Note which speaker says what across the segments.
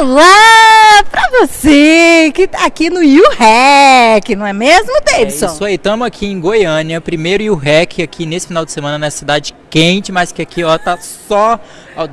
Speaker 1: Olá pra você que tá aqui no UREC, não é mesmo, Davidson?
Speaker 2: É isso aí, estamos aqui em Goiânia, primeiro UREC aqui nesse final de semana na cidade quente, mas que aqui ó tá só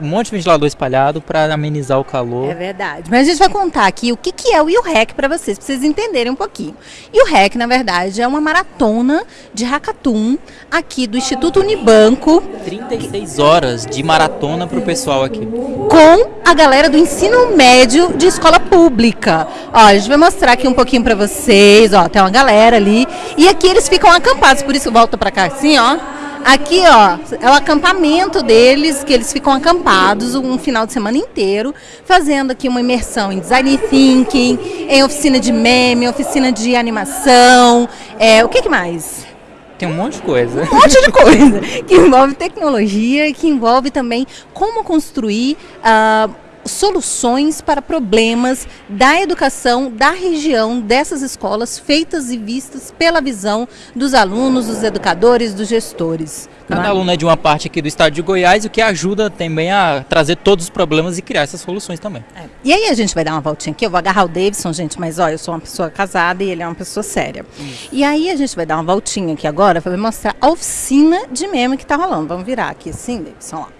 Speaker 2: um monte de ventilador espalhado para amenizar o calor.
Speaker 1: É verdade. Mas a gente vai contar aqui o que, que é o UREC para vocês, para vocês entenderem um pouquinho. E o REC, na verdade, é uma maratona de hackathon aqui do Instituto Unibanco.
Speaker 2: 36 horas de maratona pro pessoal aqui.
Speaker 1: Com a galera do ensino médio de escola pública. Ó, a gente vai mostrar aqui um pouquinho para vocês, ó, tem uma galera ali. E aqui eles ficam acampados, por isso volta para cá assim, ó. Aqui, ó, é o acampamento deles, que eles ficam acampados um final de semana inteiro, fazendo aqui uma imersão em design thinking, em oficina de meme, oficina de animação, é, o que, que mais?
Speaker 2: Tem um monte de coisa.
Speaker 1: Um monte de coisa que envolve tecnologia e que envolve também como construir uh, soluções para problemas da educação da região dessas escolas feitas e vistas pela visão dos alunos, dos educadores, dos gestores.
Speaker 2: Cada é? aluno é de uma parte aqui do estado de Goiás, o que ajuda também a trazer todos os problemas e criar essas soluções também.
Speaker 1: É. E aí a gente vai dar uma voltinha aqui, eu vou agarrar o Davidson, gente, mas olha, eu sou uma pessoa casada e ele é uma pessoa séria. Isso. E aí a gente vai dar uma voltinha aqui agora para mostrar a oficina de meme que está rolando. Vamos virar aqui assim, Davidson, ó.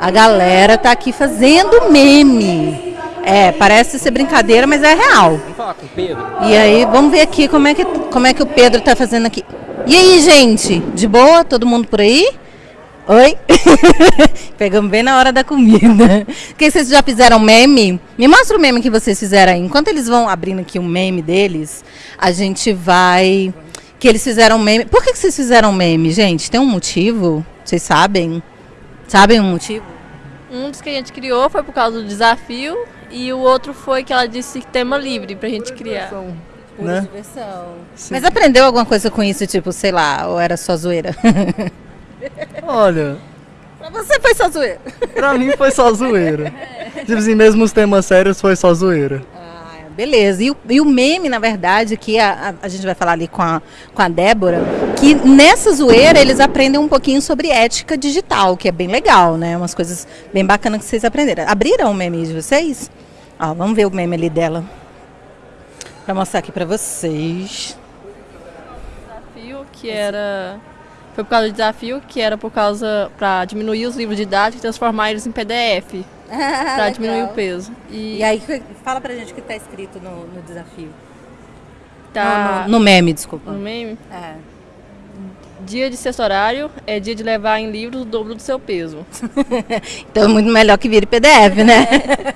Speaker 1: A galera tá aqui fazendo meme. É, parece ser brincadeira, mas é real.
Speaker 2: Vamos falar com o Pedro.
Speaker 1: E aí, vamos ver aqui como é que, como é que o Pedro tá fazendo aqui. E aí, gente? De boa? Todo mundo por aí? Oi? Pegamos bem na hora da comida. Que vocês já fizeram meme? Me mostra o meme que vocês fizeram aí. Enquanto eles vão abrindo aqui um meme deles, a gente vai. Que eles fizeram meme. Por que, que vocês fizeram meme, gente? Tem um motivo? Vocês sabem? Sabem o motivo?
Speaker 3: Um dos que a gente criou foi por causa do desafio e o outro foi que ela disse tema livre pra gente criar.
Speaker 1: Né? diversão. Mas aprendeu alguma coisa com isso, tipo, sei lá, ou era só zoeira?
Speaker 4: Olha.
Speaker 1: Pra você foi só zoeira.
Speaker 4: Pra mim foi só zoeira. Tipo assim, mesmo os temas sérios foi só zoeira.
Speaker 1: Beleza. E o, e o meme, na verdade, que a, a, a, gente vai falar ali com a, com a Débora, que nessa zoeira eles aprendem um pouquinho sobre ética digital, que é bem legal, né? Umas coisas bem bacanas que vocês aprenderam. Abriram o meme de vocês? Ó, vamos ver o meme ali dela. Pra mostrar aqui pra vocês.
Speaker 3: Desafio que era. Foi por causa do desafio que era por causa. para diminuir os livros didáticos e transformar eles em PDF. para diminuir o peso.
Speaker 1: E... e, aí, fala pra gente o que está escrito no, no desafio. Tá... No, no, no, meme, desculpa.
Speaker 3: No meme? É. Dia de sexto horário é dia de levar em livros o dobro do seu peso.
Speaker 1: então é muito melhor que vire PDF, né?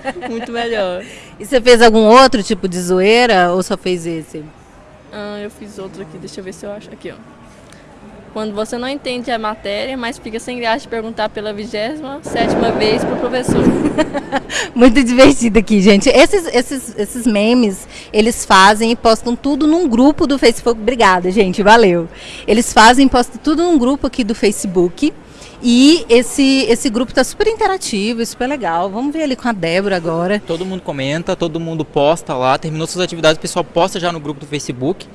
Speaker 3: É, muito melhor.
Speaker 1: E você fez algum outro tipo de zoeira ou só fez esse?
Speaker 3: Ah, eu fiz outro aqui, deixa eu ver se eu acho. Aqui, ó. Quando você não entende a matéria, mas fica sem graça de perguntar pela vigésima sétima vez para o professor.
Speaker 1: Muito divertido aqui, gente. Esses, esses, esses memes, eles fazem e postam tudo num grupo do Facebook. Obrigada, gente, valeu. Eles fazem e postam tudo num grupo aqui do Facebook. E esse, esse grupo está super interativo, super legal. Vamos ver ali com a Débora agora.
Speaker 2: Todo mundo comenta, todo mundo posta lá, terminou suas atividades, o pessoal posta já no grupo do Facebook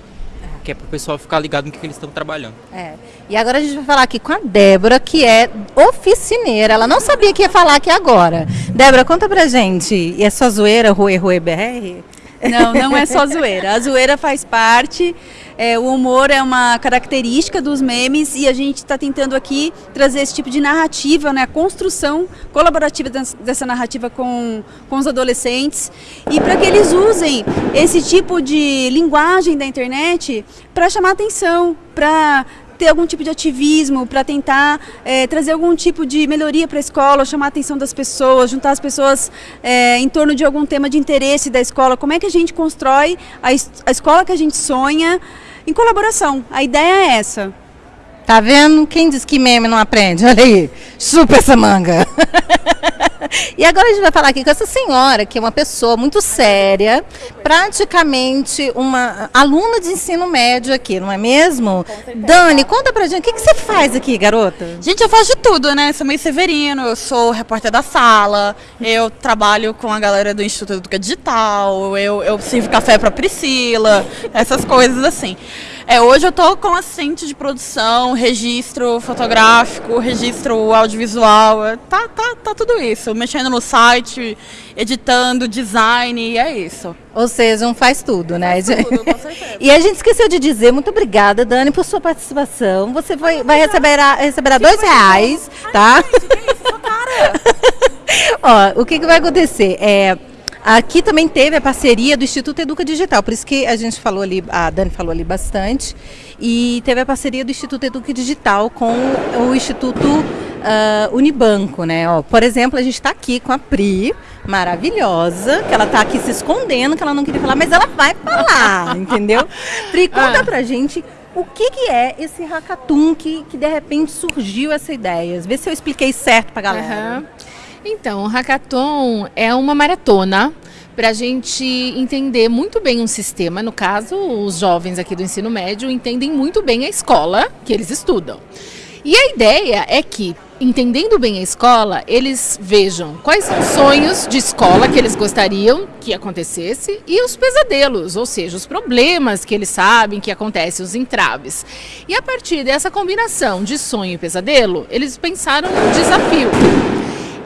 Speaker 2: que é para o pessoal ficar ligado no que, que eles estão trabalhando.
Speaker 1: É. E agora a gente vai falar aqui com a Débora, que é oficineira. Ela não sabia que ia falar aqui agora. Débora, conta pra gente. E é zoeira, Rue Rue BR?
Speaker 5: Não, não é só zoeira. A zoeira faz parte, é, o humor é uma característica dos memes e a gente está tentando aqui trazer esse tipo de narrativa, né, a construção colaborativa dessa narrativa com, com os adolescentes e para que eles usem esse tipo de linguagem da internet para chamar atenção, para ter algum tipo de ativismo, para tentar é, trazer algum tipo de melhoria para a escola, chamar a atenção das pessoas, juntar as pessoas é, em torno de algum tema de interesse da escola. Como é que a gente constrói a, a escola que a gente sonha em colaboração? A ideia é essa.
Speaker 1: Tá vendo? Quem diz que meme não aprende? Olha aí, chupa essa manga. E agora a gente vai falar aqui com essa senhora, que é uma pessoa muito séria, praticamente uma aluna de ensino médio aqui, não é mesmo? Dani, conta pra gente, o que, que você faz aqui, garota?
Speaker 6: Gente, eu faço de tudo, né? Sou meio Severino, eu sou repórter da sala, eu trabalho com a galera do Instituto Educa Digital, eu, eu sirvo café pra Priscila, essas coisas assim. É, hoje eu tô com assistente de produção, registro fotográfico, registro audiovisual, é, tá, tá, tá tudo isso. Mexendo no site, editando, design, e é isso.
Speaker 1: Ou seja, um faz tudo, né?
Speaker 6: Tudo, com certeza.
Speaker 1: E a gente esqueceu de dizer, muito obrigada, Dani, por sua participação. Você vai, vai receber, a, receberá dois reais, tá? Ó, o que, que vai acontecer? É, aqui também teve a parceria do Instituto Educa Digital, por isso que a gente falou ali, a Dani falou ali bastante, e teve a parceria do Instituto Educa Digital com o Instituto ah, Unibanco, né? Ó, por exemplo, a gente está aqui com a Pri, maravilhosa, que ela está aqui se escondendo, que ela não queria falar, mas ela vai falar, entendeu? Pri, conta pra gente o que, que é esse hackathon que, que de repente surgiu essa ideia. Vê se eu expliquei certo pra galera.
Speaker 7: Aham. Então, o hackathon é uma maratona para a gente entender muito bem um sistema. No caso, os jovens aqui do ensino médio entendem muito bem a escola que eles estudam. E a ideia é que, entendendo bem a escola, eles vejam quais são os sonhos de escola que eles gostariam que acontecesse e os pesadelos, ou seja, os problemas que eles sabem que acontecem, os entraves. E a partir dessa combinação de sonho e pesadelo, eles pensaram num desafio.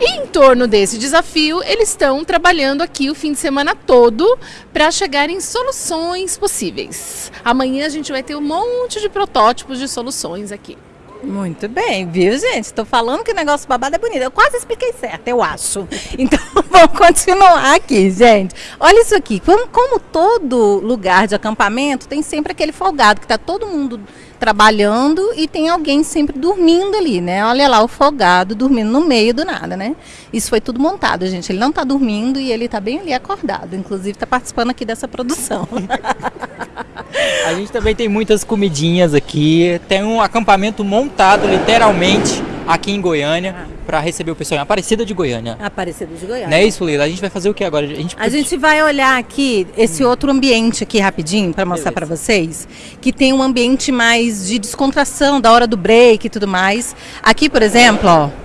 Speaker 7: E em torno desse desafio, eles estão trabalhando aqui o fim de semana todo para chegar em soluções possíveis. Amanhã a gente vai ter um monte de protótipos de soluções aqui.
Speaker 1: Muito bem, viu, gente? Estou falando que o negócio babado é bonito. Eu quase expliquei certo, eu acho. Então, vamos continuar aqui, gente. Olha isso aqui. Como, como todo lugar de acampamento, tem sempre aquele folgado que está todo mundo trabalhando e tem alguém sempre dormindo ali, né? Olha lá o folgado dormindo no meio do nada, né? Isso foi tudo montado, gente. Ele não está dormindo e ele está bem ali acordado. Inclusive, está participando aqui dessa produção.
Speaker 2: A gente também tem muitas comidinhas aqui. Tem um acampamento montado, literalmente, aqui em Goiânia, para receber o pessoal em Aparecida de Goiânia.
Speaker 1: Aparecido de Goiânia.
Speaker 2: Não é isso, Lila? A gente vai fazer o que agora? A gente,
Speaker 1: A gente vai olhar aqui esse outro ambiente aqui rapidinho para mostrar para vocês, que tem um ambiente mais de descontração da hora do break e tudo mais. Aqui, por exemplo, ó,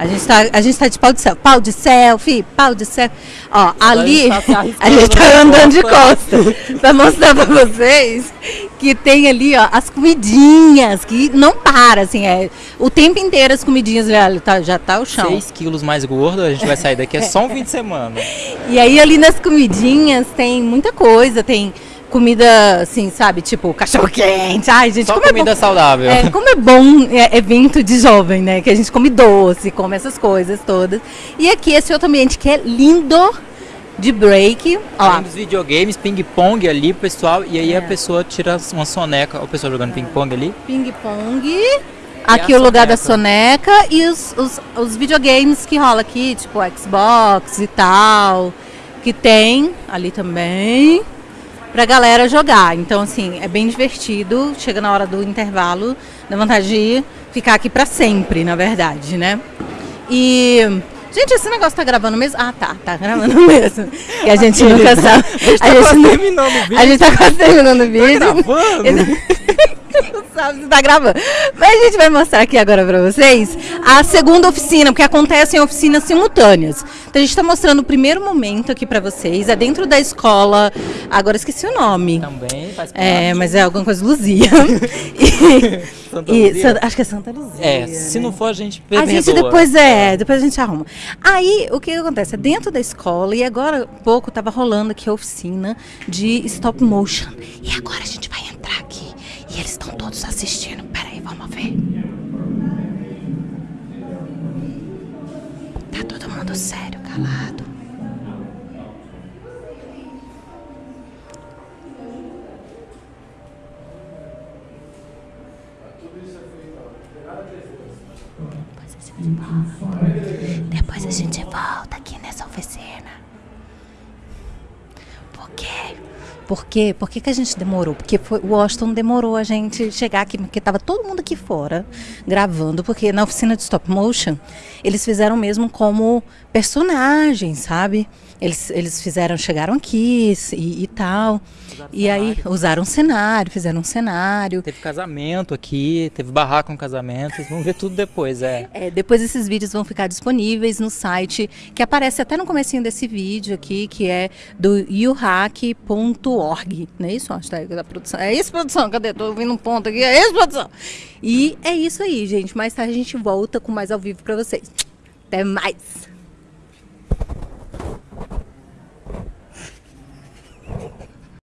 Speaker 1: a gente tá, a gente tá de pau de selfie, pau de selfie, pau de selfie. Ó, ali
Speaker 2: a gente tá
Speaker 1: a gente tá
Speaker 2: na
Speaker 1: andando de
Speaker 2: costa.
Speaker 1: costas para mostrar para vocês que tem ali, ó, as comidinhas que não para assim, é o tempo inteiro as comidinhas, olha, tá, já tá o chão.
Speaker 2: 6 quilos mais gordo, a gente vai sair daqui é só um fim de semana.
Speaker 1: E aí ali nas comidinhas tem muita coisa, tem comida assim, sabe, tipo cachorro quente. Ai, gente,
Speaker 2: Só
Speaker 1: como
Speaker 2: comida
Speaker 1: é bom.
Speaker 2: saudável.
Speaker 1: É, como é bom é, evento de jovem, né? Que a gente come doce, come essas coisas todas. E aqui esse outro ambiente que é lindo de break.
Speaker 2: Além dos videogames, ping-pong ali, pessoal. E aí
Speaker 1: É.
Speaker 2: a pessoa tira uma soneca. O pessoal jogando ping-pong ali.
Speaker 1: ping-pong. Aqui o lugar da soneca e os, os, os videogames que rola aqui, tipo Xbox e tal, que tem ali também pra galera jogar. Então, assim, é bem divertido. Chega na hora do intervalo, dá vontade de ficar aqui pra sempre, na verdade, né? E. Gente, esse negócio tá gravando mesmo? Ah, tá, tá gravando mesmo. E a gente nunca sabe. A gente, não-
Speaker 2: terminando o
Speaker 1: a gente tá quase terminando o vídeo.
Speaker 2: gravando?
Speaker 1: Não sabe se tá gravando. Mas a gente vai mostrar aqui agora pra vocês a segunda oficina, porque acontecem oficinas simultâneas. Então a gente tá mostrando o primeiro momento aqui pra vocês. É dentro da escola. Agora esqueci o nome.
Speaker 2: Também faz parte.
Speaker 1: É, mas é alguma coisa Luzia. E-
Speaker 2: Santa
Speaker 1: e
Speaker 2: Luzia?
Speaker 1: Acho que é Santa Luzia.
Speaker 2: É, se não for a gente
Speaker 1: A gente
Speaker 2: perdoa.
Speaker 1: depois é, depois a gente arruma. Aí, o que acontece? É dentro da escola, e agora pouco tava rolando aqui a oficina de stop motion. E agora a gente vai. E eles estão todos assistindo. Peraí, vamos ver. Tá todo mundo sério, calado. Depois a gente volta. Depois a gente volta aqui nessa oficina. Por quê? Por quê? Por que, que a gente demorou? Porque foi, o Washington demorou a gente chegar aqui, porque estava todo mundo aqui fora gravando, porque na oficina de stop motion eles fizeram mesmo como personagens, sabe? Eles, eles fizeram, chegaram aqui e, e tal. E aí usaram um cenário, fizeram um cenário.
Speaker 2: Teve casamento aqui, teve barraco com casamento. Vocês vão ver tudo depois, é.
Speaker 1: É, depois esses vídeos vão ficar disponíveis no site, que aparece até no comecinho desse vídeo aqui, que é do uhack.org. org, não é isso? Hashtag da produção. É isso, produção? Cadê? Tô ouvindo um ponto aqui. É isso, produção? E é isso aí, gente. Mais tarde a gente volta com mais ao vivo para vocês. Até mais!